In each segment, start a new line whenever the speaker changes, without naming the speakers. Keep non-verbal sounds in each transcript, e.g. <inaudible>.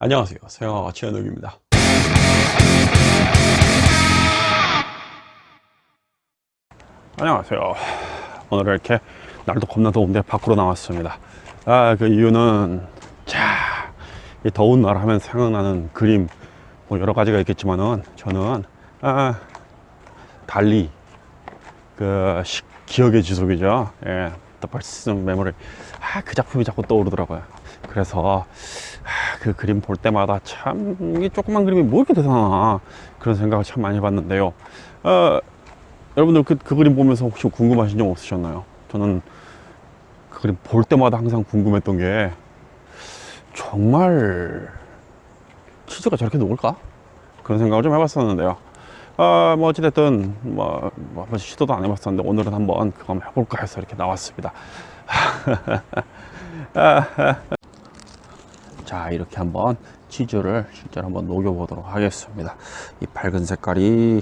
안녕하세요. 서영아가 최현욱입니다. 안녕하세요. 오늘 이렇게 날도 겁나 더운데 밖으로 나왔습니다. 아 그 이유는 자이 더운 날 하면 생각나는 그림 뭐 여러 가지가 있겠지만은 저는 아 달리 그 시- 기억의 지속이죠. 예 The Persistent Memory 아그 작품이 자꾸 떠오르더라고요. 그래서 아, 그 그림 볼 때마다 참 이게 조그만 그림이 뭐 이렇게 대단하나 그런 생각을 참 많이 해봤는데요 어, 여러분들 그, 그 그림 보면서 혹시 궁금하신 점 없으셨나요? 저는 그 그림 볼 때마다 항상 궁금했던 게 정말 치즈가 저렇게 녹을까? 그런 생각을 좀 해봤었는데요 아, 뭐 어찌됐든 뭐, 뭐 한번 시도도 안 해봤었는데 오늘은 한번 그거 한번 해볼까 해서 이렇게 나왔습니다 <laughs> 자 이렇게 한번 치즈를 실제로 한번 녹여 보도록 하겠습니다. 이 밝은 색깔이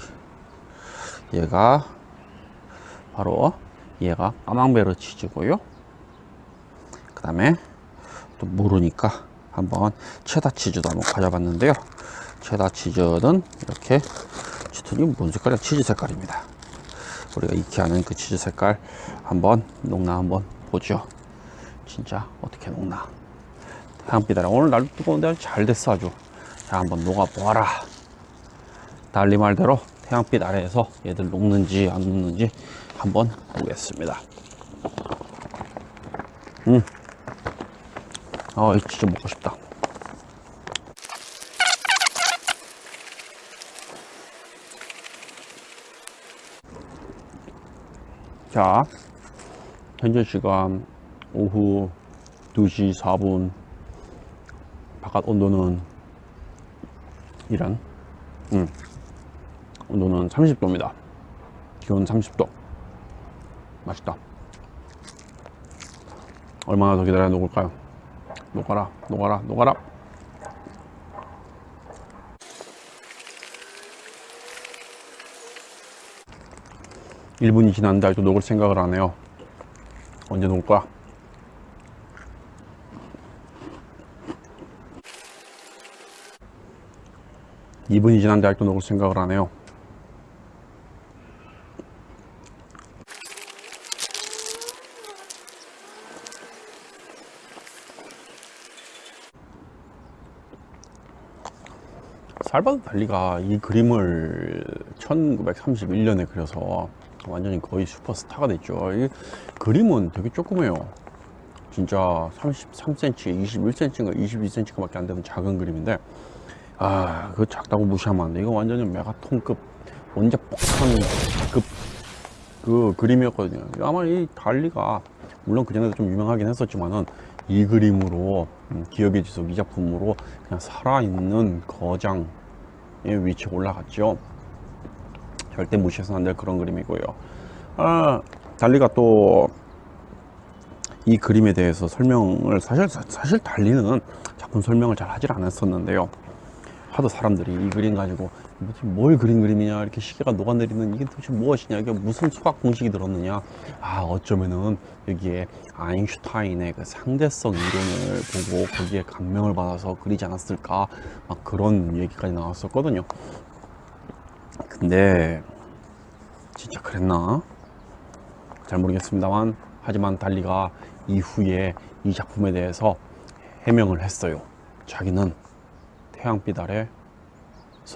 얘가 바로 얘가 까망베르 치즈고요. 그 다음에 또 모르니까 한번 체다 치즈도 한번 가져봤는데요. 체다 치즈는 이렇게 치트니 뭔 색깔이야? 치즈 색깔입니다. 우리가 익히 아는 그 치즈 색깔 한번 녹나 한번 보죠. 진짜 어떻게 녹나 아래 오늘 날도 뜨거운데 아주 잘 됐어 아주. 자 한번 녹아보아라. 달리 말대로 태양빛 아래에서 얘들 녹는지 안 녹는지 한번 보겠습니다. 음. 아, 이 진짜 먹고 싶다. 자, 현재 시간 오후 2시 4분 바깥 온도는 이런 음, 온도는 30도입니다. 기온 30도. 맛있다. 얼마나 더 기다려야 녹을까요? 녹아라 녹아라 녹아라. 일분이 지났는데 아직도 녹을 생각을 안 해요. 언제 녹을 거야? 이분이 지났는데 아직도 녹을 생각을 안 해요 살바도 달리가 이 그림을 1931년에 그려서 완전히 거의 슈퍼스타가 됐죠. 이 그림은 되게 조그매요. 진짜 33cm, 21cm인가 22cm가 밖에 안 되는 작은 그림인데, 아, 그 작다고 무시하면 안 돼. 이거 완전히 메가톤급, 원작 폭탄급 그 그림이었거든요. 아마 이 달리가, 물론 그전에도 좀 유명하긴 했었지만은, 이 그림으로, 음, 기억의 지속 이 작품으로 그냥 살아있는 거장의 위치에 올라갔죠. 절대 무시해서는 안 될 그런 그림이고요. 아, 달리가 또 이 그림에 대해서 설명을 사실 사실 달리는 작품 설명을 잘 하질 않았었는데요. 하도 사람들이. 이 그림 가지고 뭘 그린 그림이냐 이렇게 시계가 녹아내리는 이게 도대체 무엇이냐 이게 무슨 수학 공식이 들었느냐. 아 어쩌면은 여기에 아인슈타인의 그 상대성 이론을 보고 거기에 감명을 받아서 그리지 않았을까 막 그런 얘기까지 나왔었거든요. 근데 진짜 그랬나? 잘 모르겠습니다만 하지만 달리가 이후에 이 작품에 대해서 해명을 했어요. 자기는 태양빛 아래서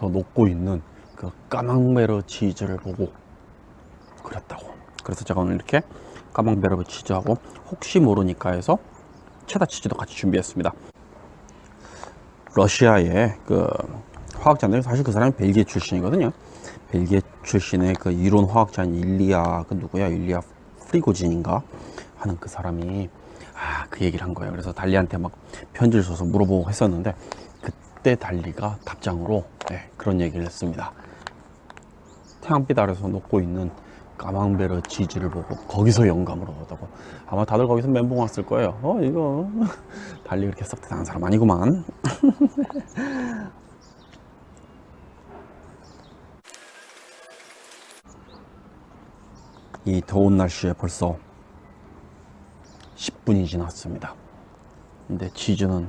녹고 있는 그 까망베르 치즈를 보고 그렸다고. 그래서 제가 오늘 이렇게 까망베르 치즈하고 혹시 모르니까 해서 체다 치즈도 같이 준비했습니다. 러시아의 그 화학자인데 사실 그 사람이 벨기에 출신이거든요. 벨기에 출신의 그 이론 화학자인 일리아 그 누구야? 일리아 프리고진인가? 하는 그 사람이 아 그 얘기를 한 거예요. 그래서 달리한테 막 편지를 써서 물어보고 했었는데 그 때 달리가 답장으로 네, 그런 얘기를 했습니다. 태양빛 아래서 녹고 있는 까망베르 치즈를 보고 거기서 영감을 얻었다고. 아마 다들 거기서 멘붕 왔을 거예요. 어 이거 <laughs> 달리 그렇게 썩 대단한 사람 아니구만. <laughs> 이 더운 날씨에 벌써 10분이 지났습니다. 근데 치즈는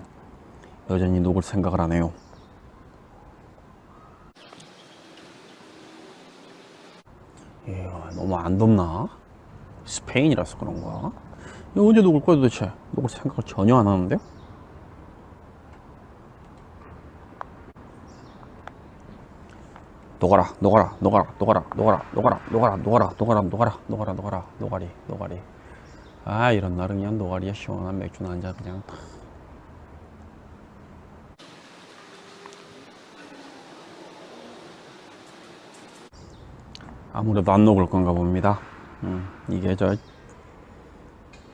여전히 녹을 생각을 안 해요. 이야, 너무 안 덥나? 스페인이라서 그런가? 이거 언제 녹을 거야 도대체? 녹을 생각을 전혀 안 하는데요? 녹아라, 녹아라, 녹아라, 녹아라, 녹아라, 녹아라, 녹아라, 녹아라, 녹아라, 녹아라, 녹아라, 녹아라, 녹아리, 녹아리. 아, 이런 날은 그냥 녹아리에 시원한 맥주나 한잔 그냥 탁. 아무래도 안 녹을 건가 봅니다. 음, 이게 저,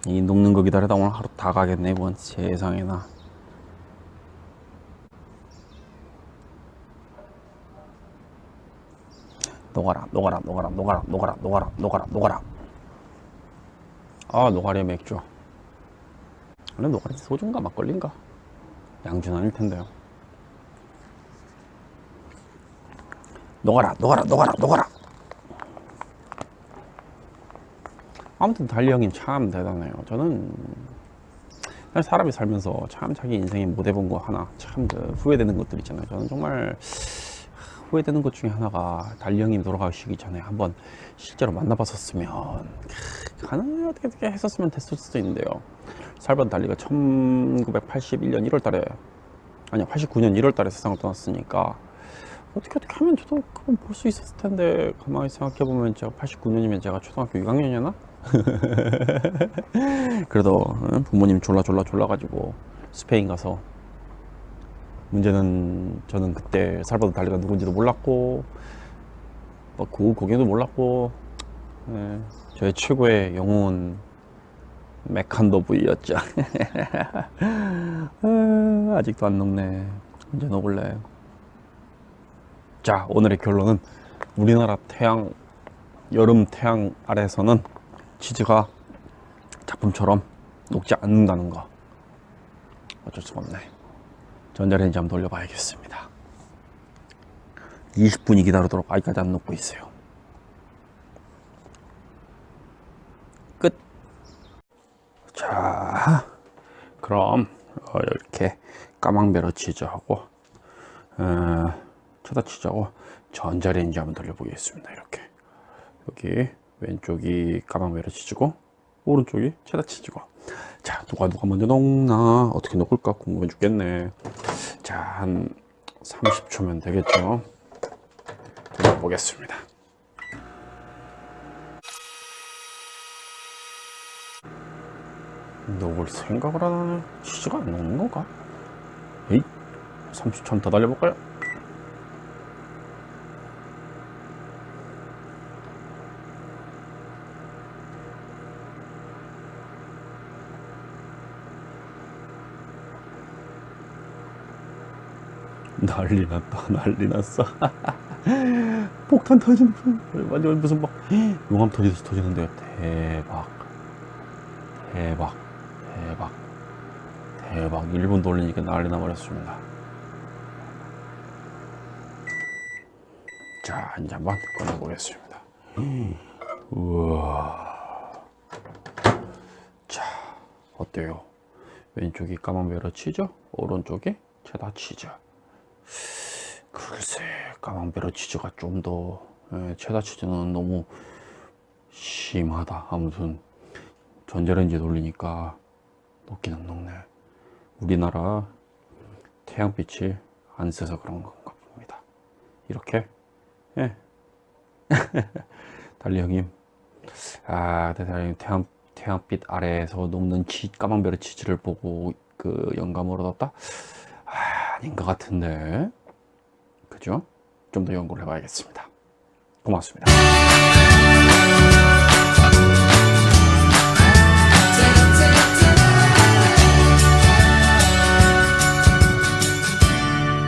이 녹는 거 기다리다 오늘 하루 다 가겠네, 이번 세상에나. 녹아라, 녹아라, 녹아라, 녹아라, 녹아라, 녹아라, 녹아라, 녹아라. 아, 노가리 맥주. 원래 노가리 소주인가 막걸리인가? 양주는 아닐 텐데요. 녹아라, 녹아라, 녹아라, 녹아라. 아무튼 달리 형님 참 대단해요. 저는 사람이 살면서 참 자기 인생에 못 해본 거 하나 참 그 후회되는 것들 있잖아요. 저는 정말 후회되는 것 중에 하나가 달리 형님 돌아가시기 전에 한번 실제로 만나봤었으면 가능해 어떻게 어떻게 했었으면 됐을 수도 있는데요. 살반 달리가 1981년 1월 달에 아니야 89년 1월 달에 세상을 떠났으니까 어떻게 어떻게 하면 저도 그건 볼 수 있었을 텐데 가만히 생각해 보면 제가 89년이면 제가 초등학교 6학년이었나? <laughs> 그래도 응? 부모님 졸라 졸라 졸라 가지고 스페인 가서 문제는 저는 그때 살바도 달리가 누군지도 몰랐고 뭐그 고개도 몰랐고 예, 저의 최고의 영웅은 메칸더 V였죠. 아, 아직도 안 녹네. 언제 녹을래? 자 오늘의 결론은 우리나라 태양 여름 태양 아래에서는 치즈가 작품처럼 녹지 않는다는 거 어쩔 수가 없네. 전자레인지 한번 돌려봐야겠습니다. 20분이 기다리도록 아직까지 안 녹고 있어요. 끝. 자, 그럼 어, 이렇게 까망베러 치즈하고 어, 체다 치즈하고 전자레인지 한번 돌려보겠습니다. 이렇게. 여기 왼쪽이 까망베러 치즈고 오른쪽이 체다 치즈고. 자 누가 누가 먼저 녹나? 어떻게 녹을까 궁금해 죽겠네. 자 한 30초면 되겠죠? 보겠습니다. 녹을 생각을 안 하네 치즈가 안 녹는 건가? 에이 30초 더 달려볼까요? 난리 났다 난리 났어. <laughs> 폭탄 터지는 완전 무슨 막 용암 터지듯이 터지는데 대박. 대박. 대박. 대박. 1분 돌리니까 난리 나버렸습니다. 자 이제 한번 꺼내보겠습니다. 우와. 자 어때요? 왼쪽이 까망베러 치즈 오른쪽이 체다 치즈 글쎄 까망베러 치즈가 좀 더 체다 치즈는 너무 심하다. 아무튼 전자레인지 돌리니까 녹기는 녹네. 우리나라 태양빛이 안 세서 그런 건가 봅니다. 이렇게? 예. <laughs> 달리 형님. 아 달리 형님. 태양, 태양빛 아래에서 녹는 치, 까망베르 치즈를 보고 그 영감을 얻었다? 아, 아닌 것 같은데 그죠? 좀 더 연구를 해봐야겠습니다. 고맙습니다